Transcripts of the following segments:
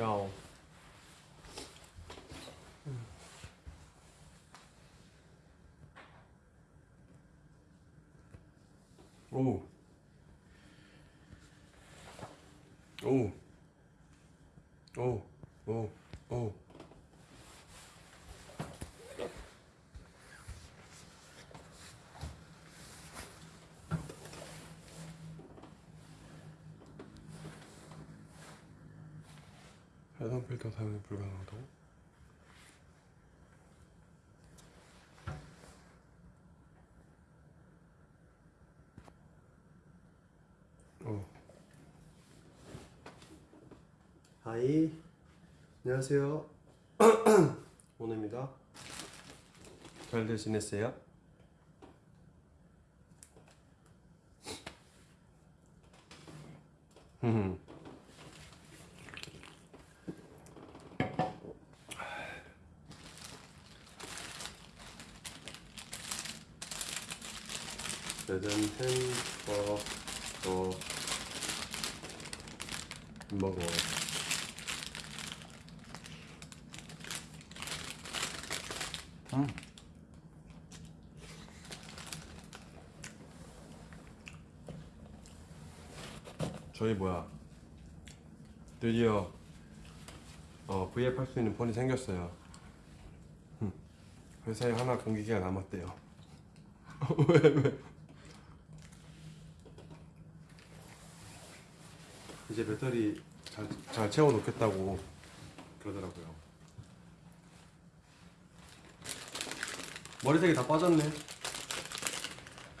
오. 오. 오. 오. 오. 필터 사용이 불가능하다고? 어. 하이 안녕하세요 오늘입니다 잘들 지냈어요? 흠. 짜잔 햄버거 먹어 응. 저희 뭐야 드디어 어, V앱 할 수 있는 폰이 생겼어요 흠. 회사에 하나 공기기가 남았대요 왜 왜? 이제 배터리 잘, 잘 채워 놓겠다고 그러더라고요. 머리색이 다 빠졌네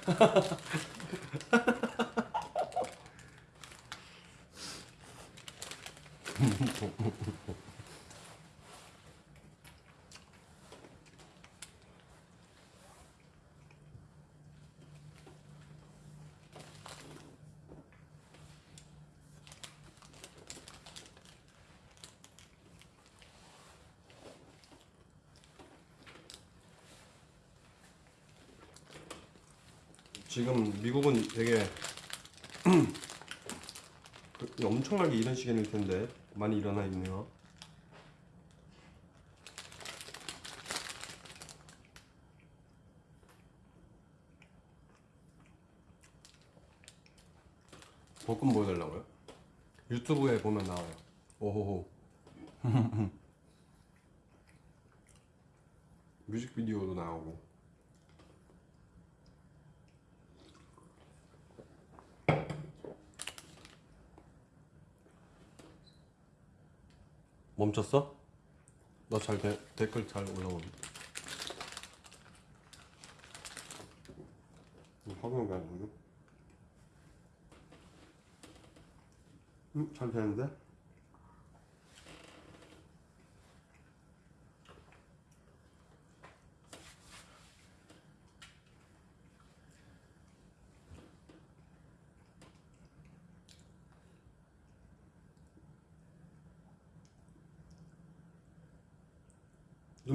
지금 미국은 되게 그- 엄청나게 이런 시간일 텐데 많이 일어나 있네요. 볶음 보여달라고요? 유튜브에 보면 나와요. 오호호. 뮤직비디오도 나오고. 멈췄어? 너잘 댓글 잘 올라오네. 확인이 안 되네. 음, 잘 되는데?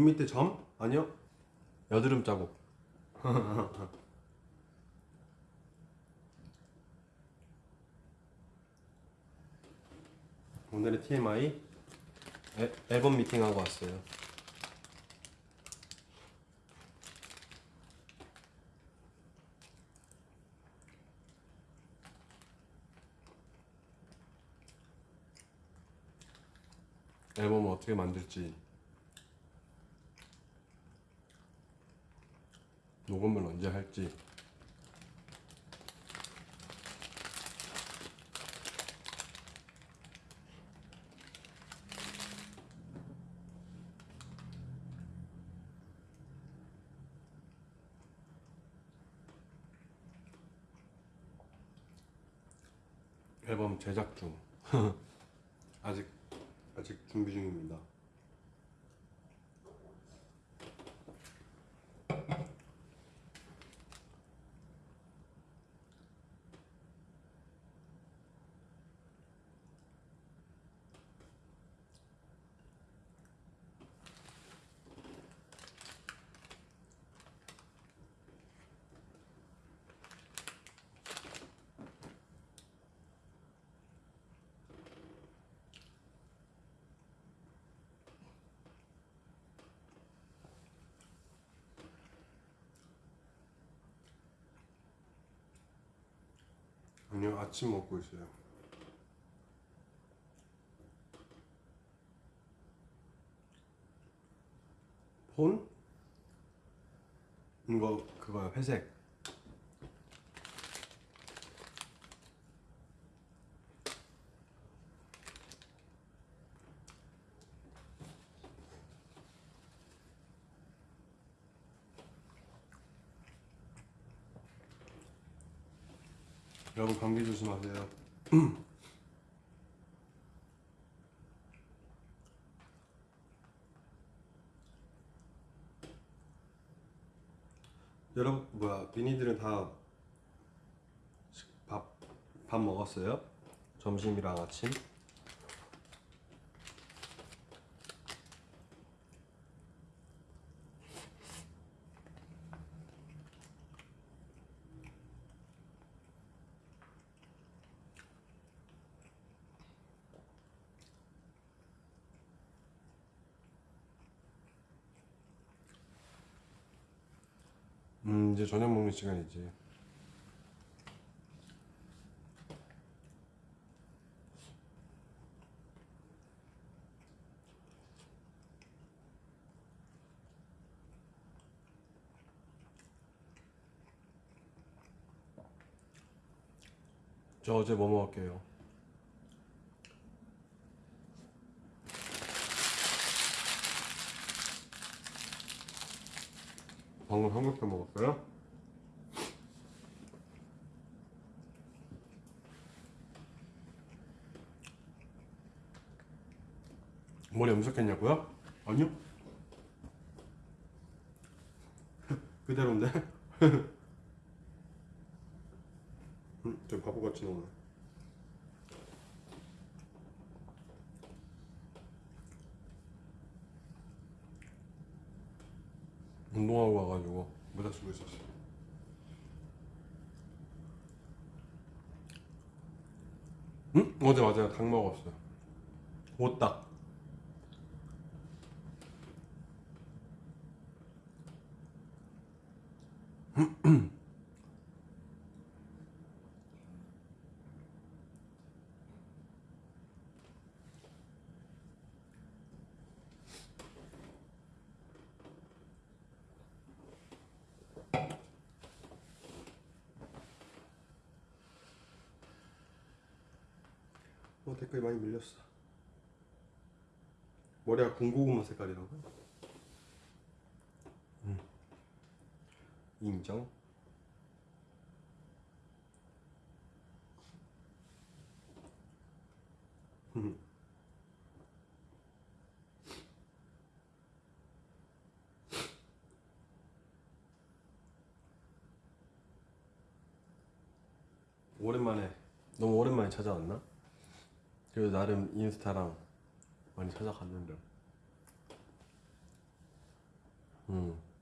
밑에 점? 아니요. 여드름 자국. 오늘의 TMI 애, 앨범 미팅하고 왔어요. 앨범을 어떻게 만들지 녹음을 언제 할지. 앨범 제작 중 아니요 아침 먹고 있어요. 폰? 이거 그거요 회색. 조심하세요. 여러분 뭐야 비니들은 다 밥 밥 먹었어요? 점심이랑 아침? 음 이제 저녁 먹는 시간이지. 저 어제 뭐 먹을게요? 방금 삼겹살 먹었어요? 머리 염색했냐고요? 아니요. 그대로인데? 음, 저 바보같이 나오네. 운동하고 와가지고 모자 쓰고 있었어. 응? 어제 맞아요. 닭 먹었어요. 오딱. 어 댓글이 많이 밀렸어. 머리가 군고구마 색깔이라고? 인정. 음. 오랜만에 너무 오랜만에 찾아왔나? 그래도 나름 인스타랑 많이 찾아갔는데. 음.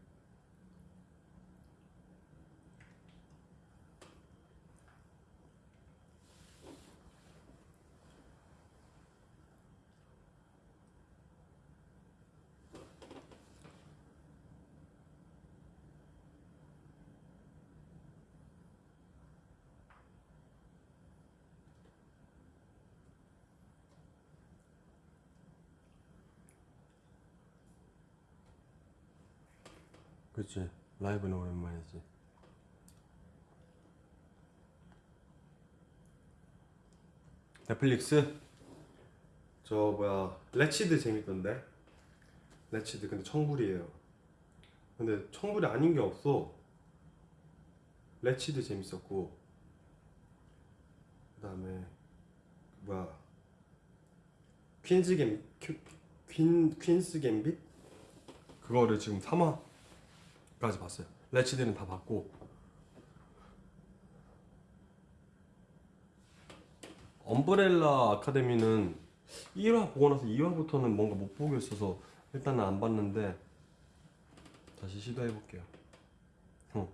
그치 라이브는 오랜만이지. 넷플릭스? 저 뭐야 레치드 재밌던데? 레치드 근데 청불이에요. 근데 청불이 아닌 게 없어. 레치드 재밌었고. 그 다음에 뭐야 퀸즈 갬 퀸, 퀸 퀸스 갬빗? 그거를 지금 3화 까지 봤어요. 레치드는 다 봤고 엄브렐라 아카데미는 1화 보고 나서 2화부터는 뭔가 못 보겠어서 일단은 안 봤는데 다시 시도해 볼게요. 응.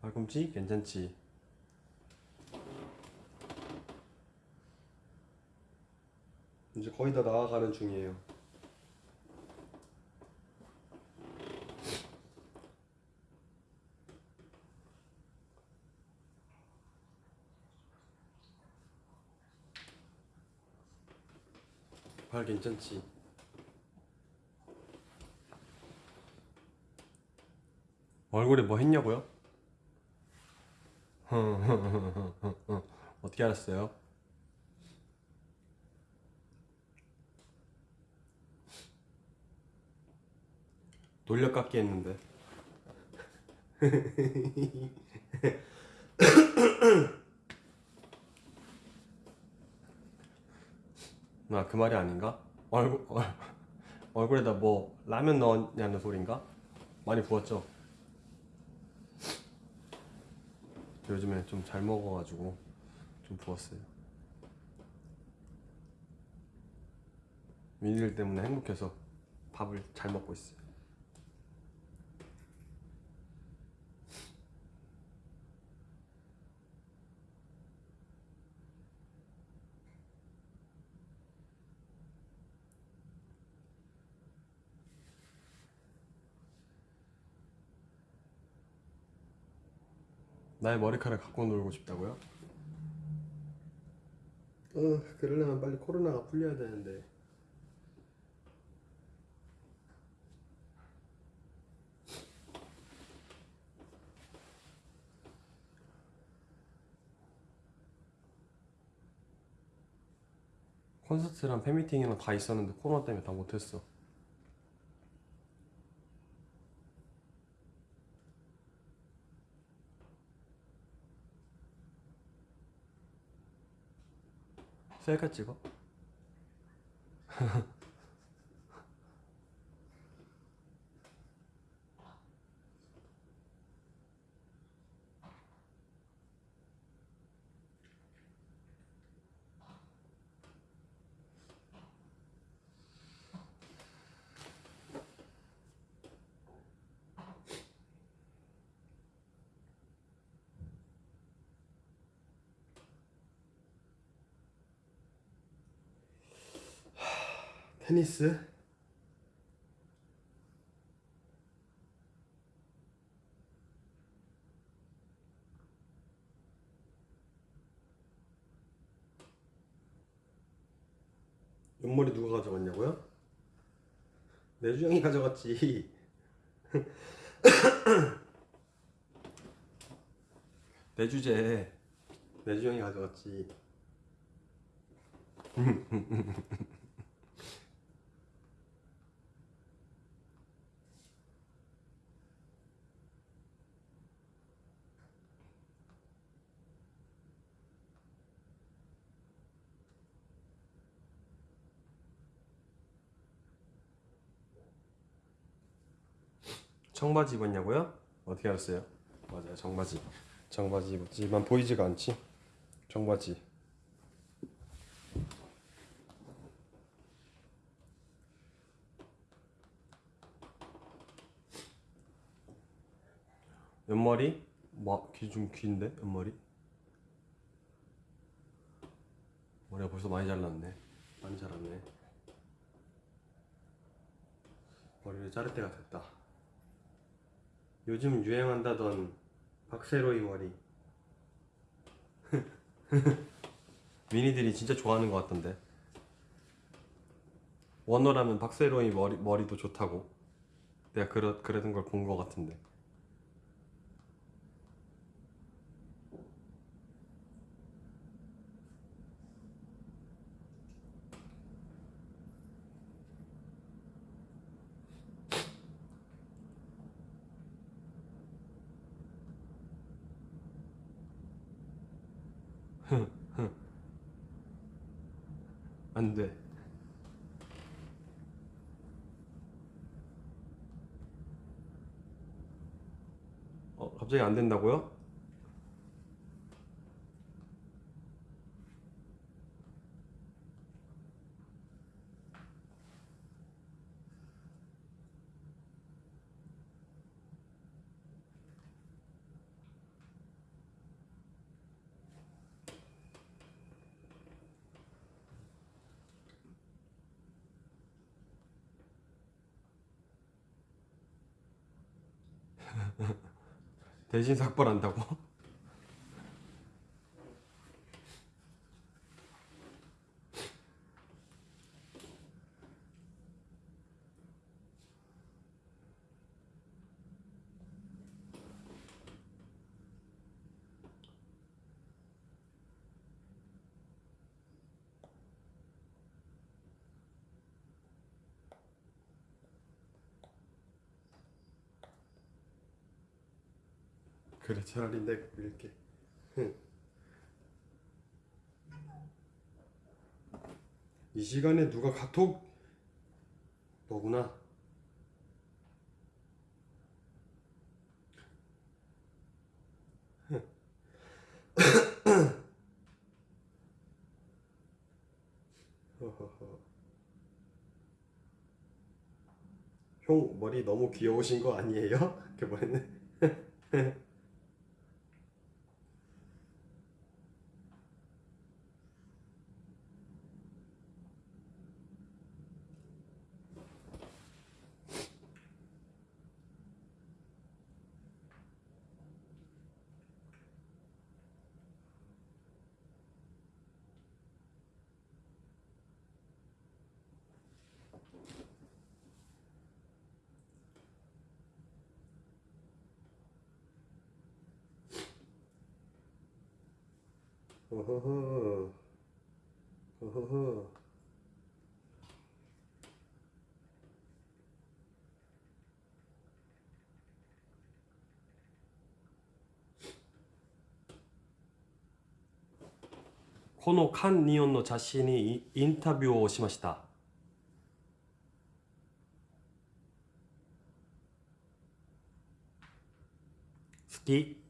팔꿈치 괜찮지? 이제 거의 다 나아가는 중이에요. 발 괜찮지? 얼굴에 뭐 했냐고요? 어떻게 알았어요? 돌려깎기 했는데 나 그 말이 아닌가? 얼굴 얼, 얼굴에다 뭐 라면 넣었냐는 소린가? 많이 부었죠? 요즘에 좀 잘 먹어가지고 좀 부었어요. 민일 때문에 행복해서 밥을 잘 먹고 있어요. 나의 머리카락 갖고 놀고 싶다고요? 어, 그러려면 빨리 코로나가 풀려야 되는데. 콘서트랑 팬미팅이랑 다 있었는데 코로나 때문에 다 못했어. 셀카 찍어? 테니스? 옆머리 누가 가져갔냐고요? 내주영이 가져갔지. 내 주제 내주영이 가져갔지. 청바지 입었냐고요? 어떻게 알았어요? 맞아요, 청바지. 청바지 입었지만 보이지가 않지? 청바지. 옆머리? 뭐, 귀좀 긴데? 옆머리? 머리가 벌써 많이 잘랐네. 많이 자랐네. 머리를 자를 때가 됐다. 요즘 유행한다던 박세로이 머리. 미니들이 진짜 좋아하는 것 같던데. 원어라면 박세로이 머리, 머리도 좋다고. 내가 그러, 그러던 걸 본 것 같은데 안 돼 어 갑자기 안 된다고요? 대신 삭발한다고? 그래 차라리 내가 밀게. 이 시간에 누가 카톡? 너구나. 형 머리 너무 귀여우신 거 아니에요? 이렇게 말했네 このカン・ニオンの雑誌にインタビューをしました。好き。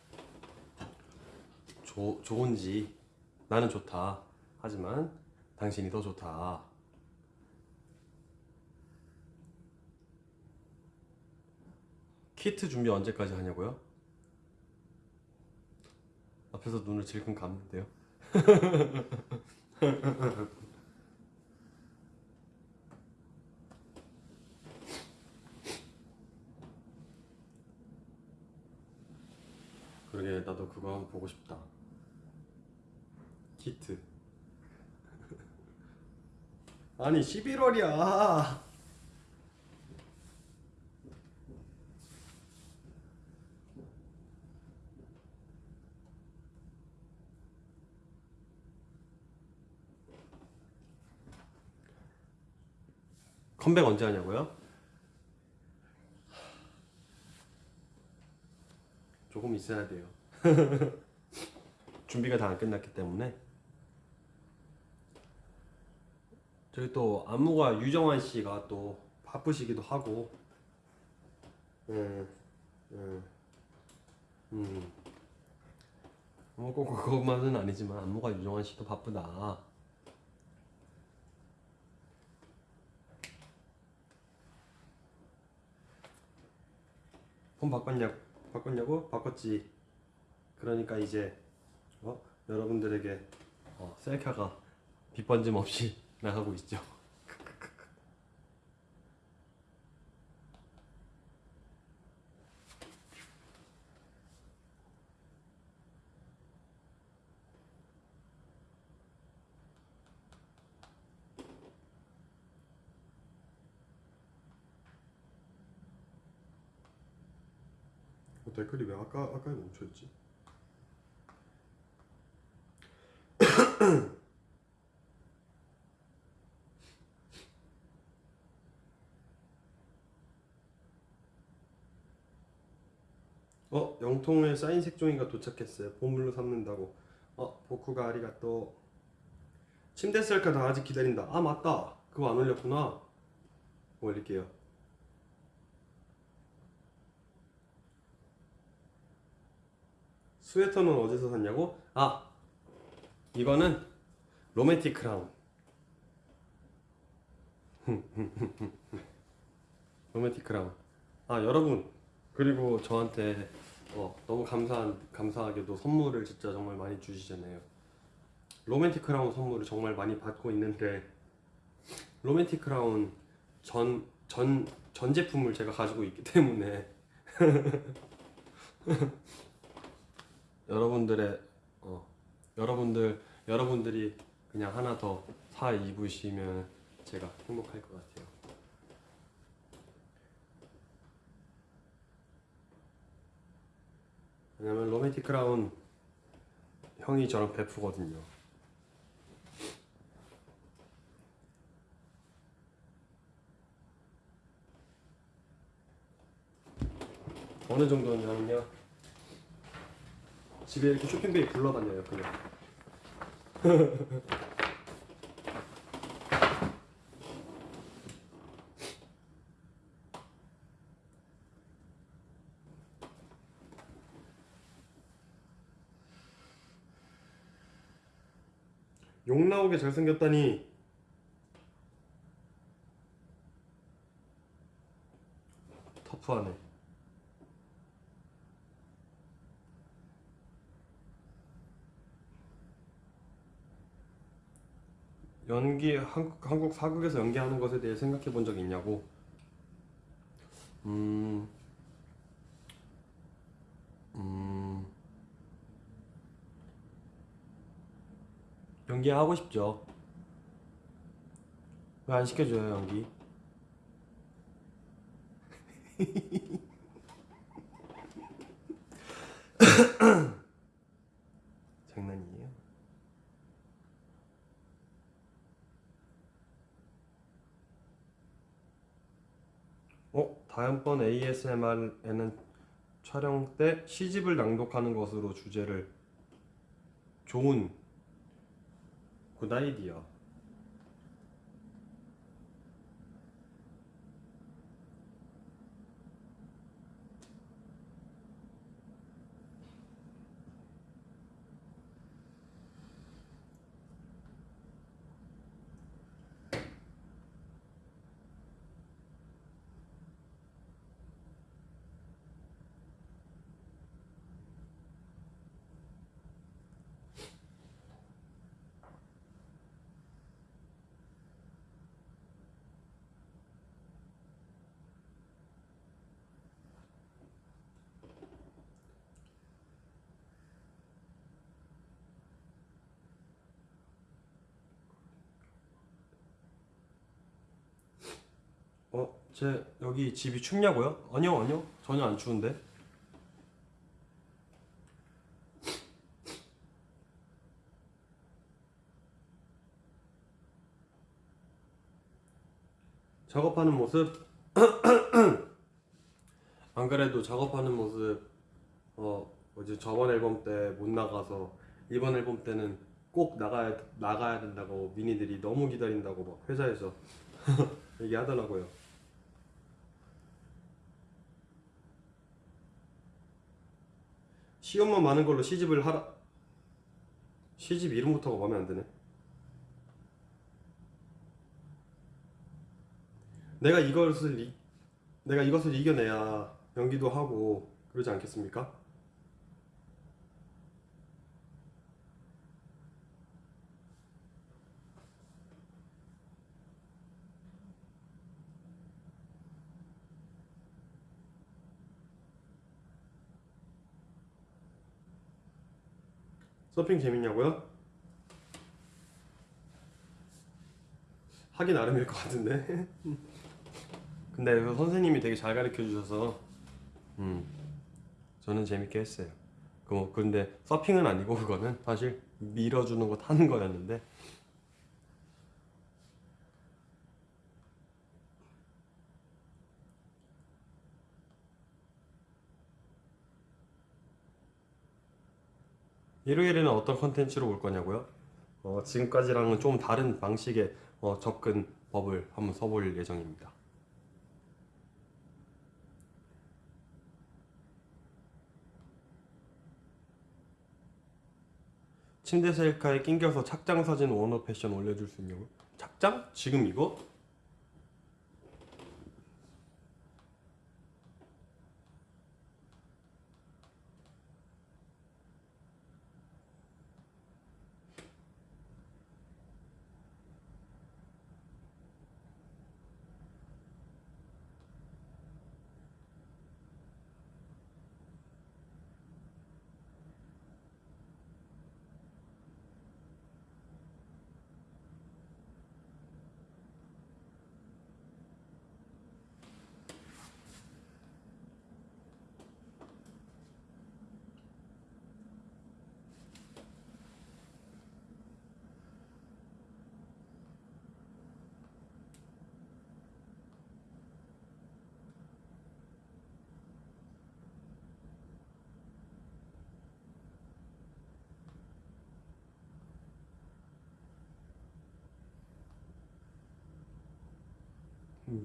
조, 좋은지 나는 좋다. 하지만 당신이 더 좋다. 키트 준비 언제까지 하냐고요? 앞에서 눈을 질끈 감는데요. 그러게 나도 그거 한번 보고 싶다 키트. 아니 11월이야. 컴백 언제 하냐고요? 조금 있어야 돼요. 준비가 다 안 끝났기 때문에 저기 또 안무가 유정환 씨가 또 바쁘시기도 하고. 음, 음, 음. 뭐꼭 그것만은 아니지만 안무가 유정환 씨도 바쁘다. 폰 바꿨냐 바꿨냐고? 바꿨지. 그러니까 이제 어? 여러분들에게 어, 셀카가 빗번짐 없이 나가고 있죠. 어, 댓글이 왜 아까 아까에 멈춰있지? 어 영통에 사인 색종이가 도착했어요. 보물로 삼는다고. 어 보쿠가 아리가또. 침대 셀카 다 아직 기다린다. 아 맞다. 그거 안 올렸구나. 올릴게요. 스웨터는 어디서 샀냐고? 아 이거는 로맨틱 크라운. 로맨틱 크라운. 아 여러분 그리고 저한테 어, 너무 감사한 감사하게도 선물을 진짜 정말 많이 주시잖아요. 로맨틱 크라운 선물을 정말 많이 받고 있는데 로맨틱 크라운 전 전 전 제품을 제가 가지고 있기 때문에 여러분들의 어, 여러분들 여러분들이 그냥 하나 더 사 입으시면 제가 행복할 것 같아요. 왜냐면 로맨틱 크라운 형이 저랑 베프거든요. 어느 정도냐면요. 집에 이렇게 쇼핑백이 굴러다녀요 그냥. 욕 나오 게 잘생겼다니. 터프하네. 연기 한국, 한국 사극에서 연기하는 것에 대해 생각해 본 적 있냐고? 음, 음 연기하고 싶죠. 왜 안 시켜줘요 연기? 장난이에요? 어? 다음번 ASMR에는 촬영 때 시집을 낭독하는 것으로 주제를 좋은 굿 아이디어 어? 제 여기 집이 춥냐고요? 아니요 아니요. 전혀 안 추운데. 작업하는 모습. 안 그래도 작업하는 모습. 어 뭐지? 저번 앨범 때 못 나가서 이번 앨범 때는 꼭 나가야 나가야 된다고 미니들이 너무 기다린다고 막 회사에서 얘기하더라고요. 시험만 많은 걸로 시집을 하라. 시집 이름부터가 마음에 안 드네. 내가 이것을 이, 내가 이것을 이겨내야 연기도 하고 그러지 않겠습니까? 서핑 재밌냐고요? 하기 나름일 것 같은데. 근데 그 선생님이 되게 잘 가르쳐 주셔서 음 저는 재밌게 했어요. 그 뭐 근데 서핑은 아니고 그거는 사실 밀어주는 거 타는 거였는데 일요일에는 어떤 컨텐츠로 올 거냐고요? 어, 지금까지랑은 좀 다른 방식의 어, 접근 법을 한번 써볼 예정입니다. 침대 셀카에 낑겨서 착장 사진 원어 패션 올려줄 수 있냐고? 착장? 지금 이거?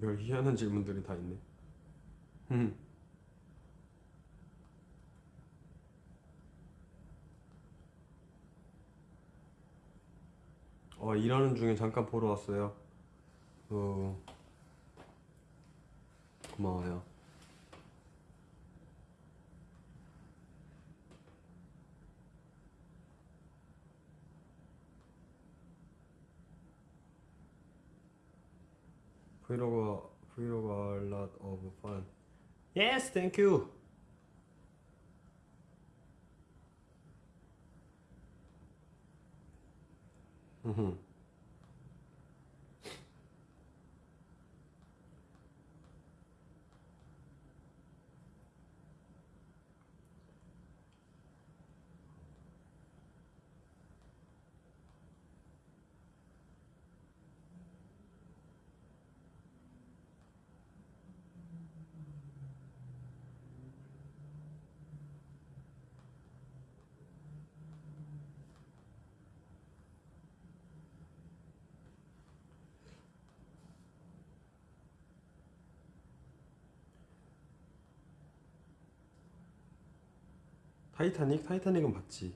별 희한한 질문들이 다 있네. 음. 어, 일하는 중에 잠깐 보러 왔어요. 어, 고마워요. 브이로그 브이로그 are a lot of fun. Yes, thank you. 음. 타이타닉? 타이타닉은 봤지.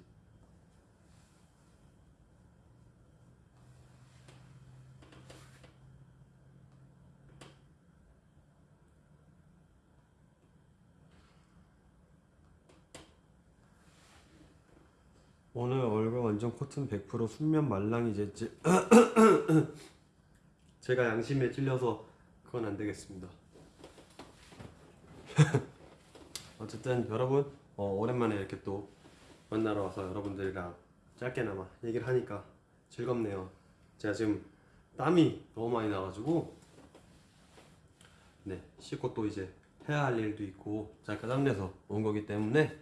오늘 얼굴 완전 코튼 100% 순면 말랑이 제 제가 양심에 찔려서 그건 안 되겠습니다. 어쨌든 여러분 어, 오랜만에 이렇게 또 만나러 와서 여러분들이랑 짧게나마 얘기를 하니까 즐겁네요. 제가 지금 땀이 너무 많이 나가지고 네 씻고 또 이제 해야 할 일도 있고 잠깐 땀내서 온 거기 때문에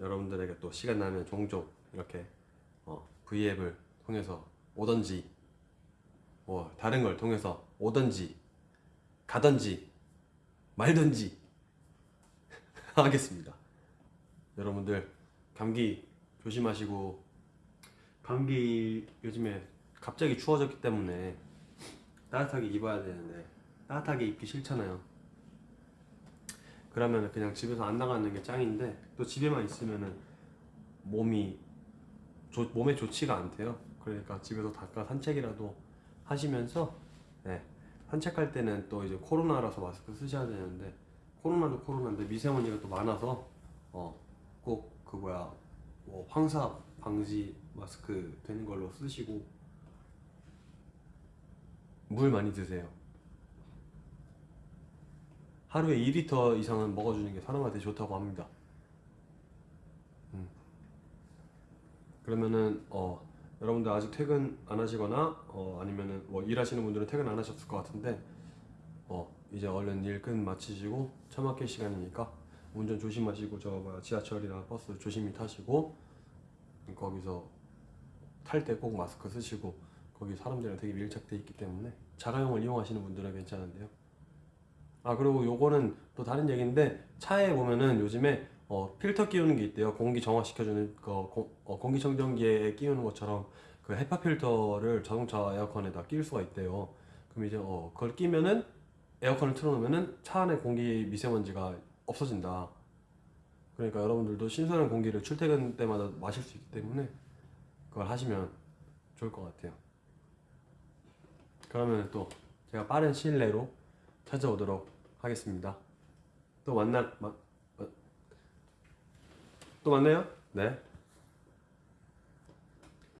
여러분들에게 또 시간 나면 종종 이렇게 어, V앱을 통해서 오던지 뭐 다른 걸 통해서 오던지 가던지 말던지 하겠습니다. 여러분들 감기 조심하시고 감기 요즘에 갑자기 추워졌기 때문에 따뜻하게 입어야 되는데 따뜻하게 입기 싫잖아요. 그러면 그냥 집에서 안 나가는 게 짱인데 또 집에만 있으면은 몸이 조- 몸에 좋지가 않대요. 그러니까 집에서 잠깐 산책이라도 하시면서 네, 산책할 때는 또 이제 코로나라서 마스크 쓰셔야 되는데 코로나도 코로나인데 미세먼지가 또 많아서 어, 꼭 그 뭐야 뭐 황사 방지 마스크 되는 걸로 쓰시고 물 많이 드세요. 하루에 2리터 이상은 먹어주는 게 사람한테 좋다고 합니다. 음. 그러면은 어 여러분들 아직 퇴근 안 하시거나 어 아니면은 뭐 일하시는 분들은 퇴근 안 하셨을 것 같은데 어 이제 얼른 일 끝 마치시고 차 막힐 시간이니까 운전 조심하시고 저 뭐야 지하철이나 버스 조심히 타시고 거기서 탈 때 꼭 마스크 쓰시고 거기 사람들이랑 되게 밀착돼 있기 때문에 자가용을 이용하시는 분들은 괜찮은데요. 아 그리고 요거는 또 다른 얘기인데 차에 보면은 요즘에 어, 필터 끼우는 게 있대요. 공기 정화시켜주는 거 공, 어, 공기청정기에 끼우는 것처럼 그 헤파 필터를 자동차 에어컨에다 끼울 수가 있대요. 그럼 이제 어, 그걸 끼면은 에어컨을 틀어놓으면은 차 안에 공기 미세먼지가 없어진다. 그러니까 여러분들도 신선한 공기를 출퇴근 때마다 마실 수 있기 때문에 그걸 하시면 좋을 것 같아요. 그러면 또 제가 빠른 시일 내로 찾아오도록 하겠습니다. 또 만나 마, 마- 또 만나요? 네.